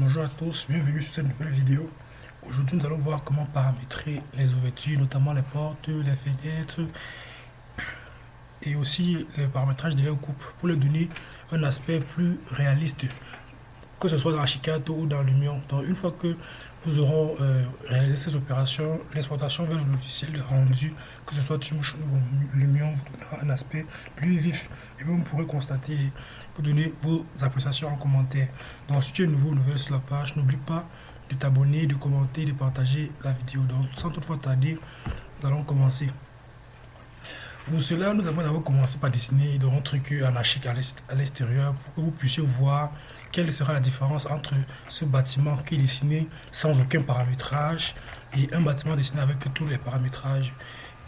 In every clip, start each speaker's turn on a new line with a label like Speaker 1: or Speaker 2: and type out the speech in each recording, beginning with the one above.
Speaker 1: Bonjour à tous, bienvenue sur cette nouvelle vidéo. Aujourd'hui nous allons voir comment paramétrer les ouvertures, notamment les portes, les fenêtres et aussi le paramétrage de leur coupe pour leur donner un aspect plus réaliste que ce soit dans Archicad ou dans Lumion. Donc une fois que nous aurons euh, réalisé ces opérations, l'exportation vers le logiciel rendu, que ce soit Teammotion ou Lumion, vous donnera un aspect plus vif. Et vous pourrez constater, vous donner vos appréciations en commentaire. Donc si tu es nouveau ou nouvelle sur la page, n'oublie pas de t'abonner, de commenter, de partager la vidéo. Donc sans toutefois tarder, nous allons commencer. Pour cela, nous avons d'abord commencé par dessiner un truc anarchique à l'extérieur pour que vous puissiez voir quelle sera la différence entre ce bâtiment qui est dessiné sans aucun paramétrage et un bâtiment dessiné avec tous les paramétrages.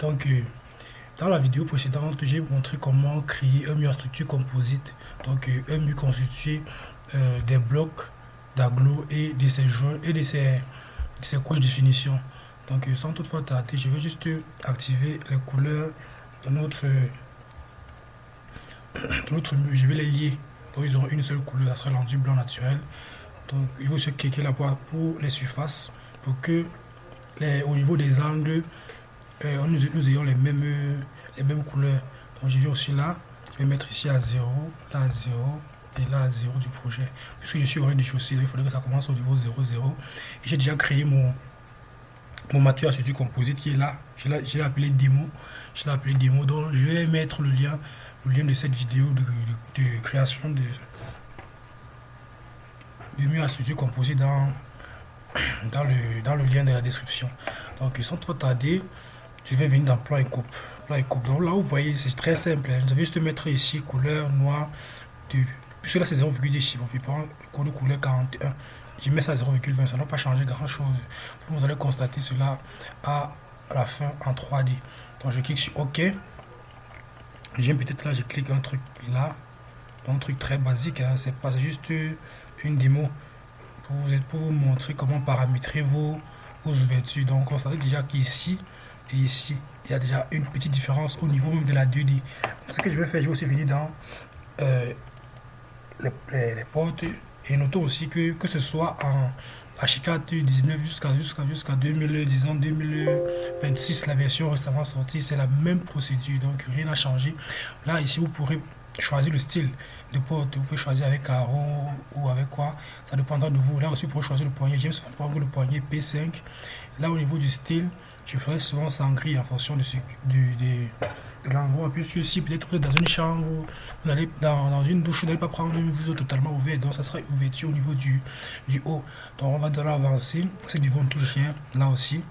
Speaker 1: Donc, euh, dans la vidéo précédente, j'ai montré comment créer un mur en structure composite. Donc, euh, un mur constitué euh, des blocs d'agglo et de ses joints et de ses, couches de finition. Donc, sans toutefois tarder, je vais juste activer les couleurs dans notre, notre mur. Je vais les lier. Donc, ils auront une seule couleur, ça sera l'enduit blanc naturel. Donc, il faut se cliquer là-bas pour les surfaces, pour que les, au niveau des angles, euh, nous, nous, ayons les mêmes, les mêmes couleurs. Donc, je vais aussi là, je vais mettre ici à 0, là à 0, et là à 0 du projet. Puisque je suis au rez-de-chaussée, il faudrait que ça commence au niveau 0, 0. Et j'ai déjà créé mon, mon matériau du composite qui est là. Je l'ai appelé démo. Je l'ai appelé démo. Donc je vais mettre le lien, le lien de cette vidéo de, création de, de mur composite dans, dans, le, dans le lien de la description. Donc sans trop tarder, je vais venir dans plan et coupe. Plan et coupe. Donc là vous voyez, c'est très simple. Hein. Je vais juste mettre ici couleur noire. De, puisque là c'est 0,10. Bon, je prends couleur 41 je mets ça à 0,20, ça n'a pas changé grand chose. Vous allez constater cela à la fin en 3D. Donc je clique sur OK. J'aime peut-être là, je clique un truc là. Un truc très basique, hein. c'est pas juste une démo pour vous, pour vous montrer comment paramétrer vos, ouvertures. Donc constatez déjà qu'ici et ici, il y a déjà une petite différence au niveau même de la 2D. Ce que je vais faire, je vais aussi venir dans euh, les portes et notons aussi que, que ce soit en Archicad 19 jusqu'à jusqu'à jusqu'à 2026, la version récemment sortie, c'est la même procédure, donc rien n'a changé. Là, ici, vous pourrez choisir le style de porte, vous pouvez choisir avec carreau ou avec quoi, ça dépendra de vous. Là aussi, vous pouvez choisir le poignet, j'aime souvent prendre le poignet P5. Là, au niveau du style, je ferai souvent sans gris en fonction de ce, du, l'endroit, puisque si peut-être dans une chambre, vous allez dans, dans une douche, vous n'allez pas prendre une vue totalement ouverte, donc ça sera ouverture au niveau du, du haut. Donc on va de l'avancer, c'est ne touche rien, là aussi,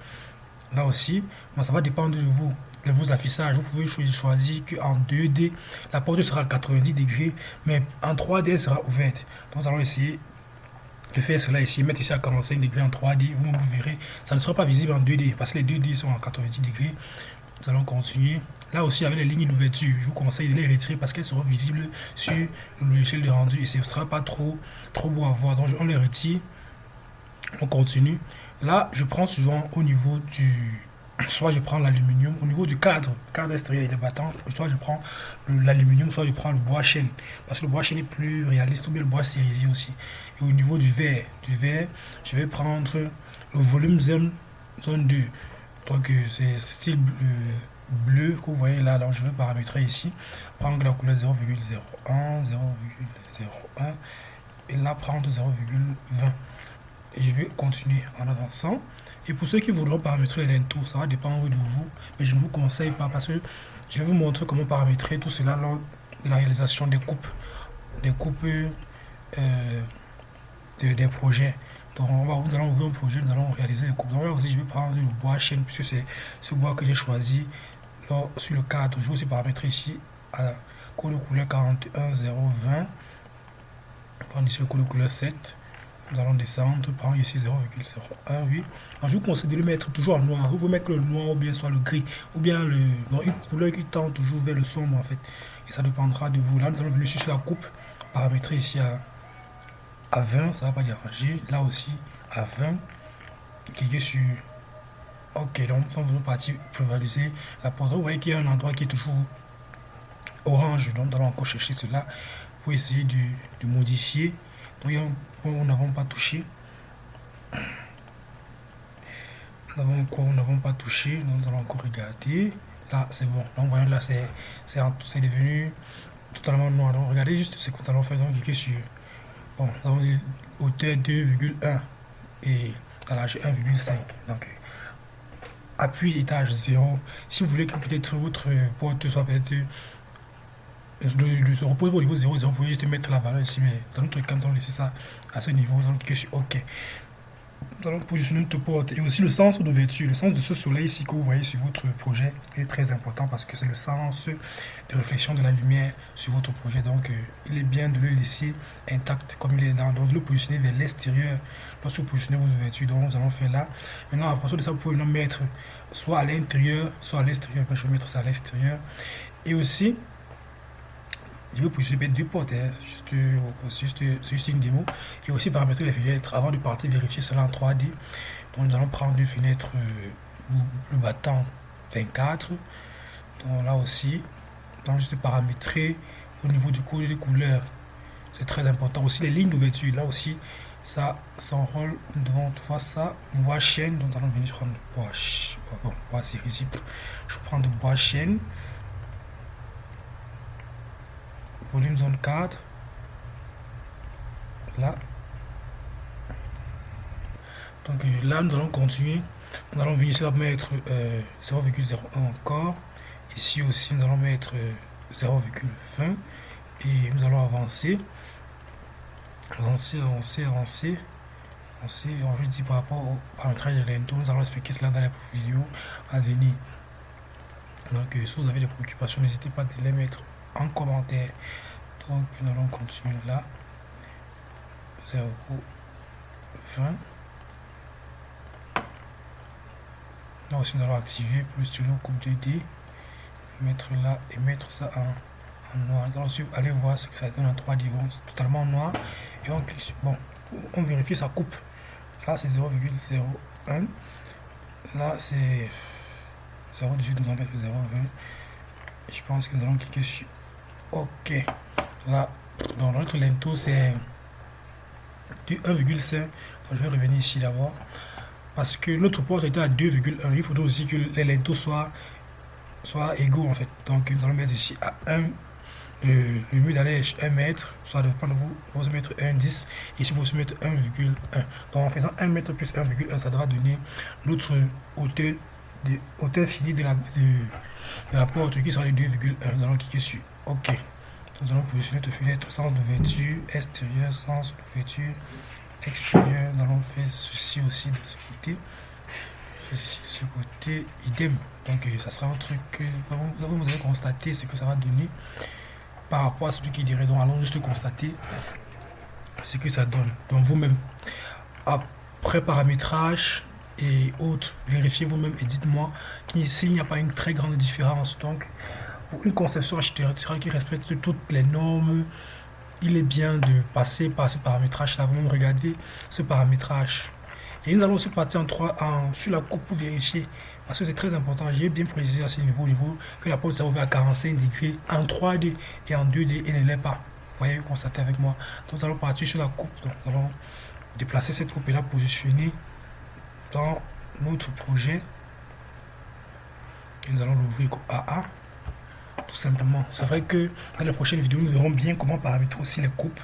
Speaker 1: là aussi, bon, ça va dépendre de vous, de vos affichages, vous pouvez choisir qu'en 2D, la porte sera à 90 degrés, mais en 3D, elle sera ouverte. Donc nous allons essayer de faire cela ici, mettre ici à 45 degrés en 3D, vous, vous verrez, ça ne sera pas visible en 2D, parce que les 2D sont en 90 degrés. Nous allons continuer. Là aussi, avec les lignes d'ouverture, je vous conseille de les retirer parce qu'elles seront visibles sur le logiciel de rendu et ce ne sera pas trop, trop beau à voir. Donc, on les retire. On continue. Là, je prends souvent au niveau du... Soit je prends l'aluminium, au niveau du cadre, cadre extérieur et des battants, soit je prends l'aluminium, soit je prends le bois chêne. Parce que le bois chêne est plus réaliste, ou bien le bois cerisier aussi. Et au niveau du verre, du verre, je vais prendre le volume zone, zone 2. Donc euh, c'est style bleu, que vous voyez là, donc je vais paramétrer ici, prendre la couleur 0,01, 0,01 et là prendre 0,20 et je vais continuer en avançant. Et pour ceux qui voudront paramétrer les ça va dépendre de vous mais je ne vous conseille pas parce que je vais vous montrer comment paramétrer tout cela lors de la réalisation des coupes des coupes euh, des projets donc on va, nous allons ouvrir un projet, nous allons réaliser les coupes. Donc là aussi je vais prendre le bois chêne puisque c'est ce bois que j'ai choisi sur le cadre. Je vais aussi paramétrer ici à couleur de couleur 41020. Prendre ici le couleur de couleur 7. Nous allons descendre, prendre ici 0,01, oui. je vous conseille de le mettre toujours en noir. Vous pouvez mettre le noir ou bien soit le gris, ou bien le, une couleur qui tend toujours vers le sombre en fait. Et ça dépendra de vous. Là, nous allons venir sur la coupe, paramétrer ici à à 20, ça va pas déranger. Là aussi, à 20, cliquez sur OK. Donc, nous sommes partis valider la porte. Vous voyez qu'il y a un endroit qui est toujours orange. Donc, nous allons encore chercher cela pour essayer de, modifier Donc il y a un point où nous n'avons pas touché. Nous avons quoi nous n'avons pas touché. Nous allons encore regarder. Là, c'est bon. Donc voyez là, c'est devenu totalement noir. Donc regardez juste ce que nous allons faire. Donc cliquez sur. Bon, hauteur 2,1 et l'âge 1,5. Donc appui étage 0. Si vous voulez que peut-être votre porte soit peut-être le, se repose au niveau 0, 0, vous pouvez juste mettre la valeur ici, mais dans notre cas, allons laisser ça à ce niveau, allons cliquer sur OK. Nous allons positionner notre porte et aussi le sens d'ouverture, le sens de ce soleil ici que vous voyez sur votre projet est très important parce que c'est le sens de réflexion de la lumière sur votre projet. Donc, euh, il est bien de le laisser intact comme il est là. Donc, de le positionner vers l'extérieur lorsque vous positionnez vos ouvertures. Donc, nous allons faire là. Maintenant, à partir de ça, vous pouvez le mettre soit à l'intérieur, soit à l'extérieur. Je vais mettre ça à l'extérieur. Et aussi, je vais positionner deux portes, hein. juste, juste, une démo. Et aussi paramétrer les fenêtres avant de partir vérifier cela en 3D. Donc nous allons prendre une fenêtre, euh, le battant 24. Donc là aussi, donc juste paramétrer au niveau du couleur des couleurs. C'est très important. Aussi les lignes d'ouverture, là aussi, ça s'enrôle. Nous devons voir ça. Bois chaîne, donc nous allons venir prendre bois. Bon, bois c'est risible. Je vais prendre bois chaîne volume zone 4 là. Donc euh, là nous allons continuer. Nous allons venir ici mettre 0,01 euh, encore. Ici aussi nous allons mettre 0,20 euh, et nous allons avancer. Avancer avancer avancer. Avancer. Je dis par rapport au paramétrage de l'ento nous allons expliquer cela dans la vidéo à venir. Donc si vous avez des préoccupations n'hésitez pas à les mettre en commentaire. Donc nous allons continuer là. 0, 20. Là aussi nous allons activer plus stylo coupe 2D. Mettre là et mettre ça en, noir. Nous allons aller voir ce que ça donne en 3 d totalement noir. Et on clique sur bon. On vérifie sa coupe. Là c'est 0,01. Là c'est 0,18, nous allons mettre 0,20. Je pense que nous allons cliquer sur OK. Là, dans notre lento, c'est du 1,5. Je vais revenir ici d'abord. Parce que notre porte était à 2,1. Il faudrait aussi que les lentos soient, soient égaux en fait. Donc nous allons mettre ici à 1. Le, le mur d'aller 1 mètre, soit de vous, vous mettre 1,10 ici vous mettre 1,1. Donc en faisant 1 mètre plus 1,1, ça devra donner notre hauteur, de, hauteur finie de la, de, la porte qui sera de 2,1. Nous allons cliquer sur OK. Nous allons positionner notre fenêtre sens d'ouverture, extérieur, sens d'ouverture, extérieur. Nous allons faire ceci aussi de ce côté. Ceci de ce côté, idem. Donc euh, ça sera un truc que vous allez constater ce que ça va donner par rapport à celui qui dirait. Donc allons juste constater ce que ça donne. Donc vous-même, après paramétrage et autres, vérifiez vous-même et dites-moi s'il n'y a pas une très grande différence. Donc pour une conception architecturale qui respecte toutes les normes, il est bien de passer par ce paramétrage-là. Vous regardez ce paramétrage. Et nous allons aussi partir en 3, en, sur la coupe pour vérifier. Parce que c'est très important. J'ai bien précisé à ce niveau, que la porte s'est ouverte à 45 degrés en 3D et en 2D et ne l'est pas. Vous voyez, constatez avec moi. Donc nous allons partir sur la coupe. Donc nous allons déplacer cette coupe et la positionner dans notre projet. Et nous allons l'ouvrir AA tout simplement. C'est vrai que dans les prochaines vidéos, nous verrons bien comment paramétrer aussi les coupes.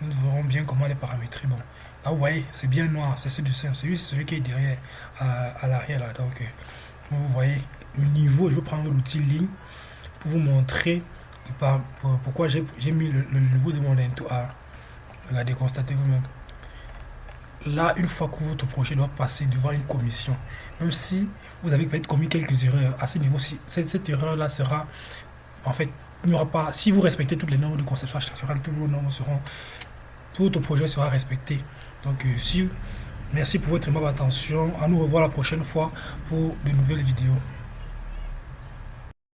Speaker 1: Nous verrons bien comment les paramétrer. Bon, là vous voyez, c'est bien noir, c'est. Celui, c'est celui qui est derrière, à, l'arrière là. Donc, euh, vous voyez le niveau. Je vais prendre l'outil ligne pour vous montrer pourquoi j'ai mis le, niveau de mon into à. Regardez, constatez vous-même. Là, une fois que votre projet doit passer devant une commission, même si vous avez peut-être commis quelques erreurs à ce niveau-ci, cette, cette erreur-là sera en fait, il n'y aura pas, si vous respectez toutes les normes de conception architecturale, toutes vos normes seront, tout votre projet sera respecté. Donc, euh, si, merci pour votre attention. À nous revoir la prochaine fois pour de nouvelles vidéos.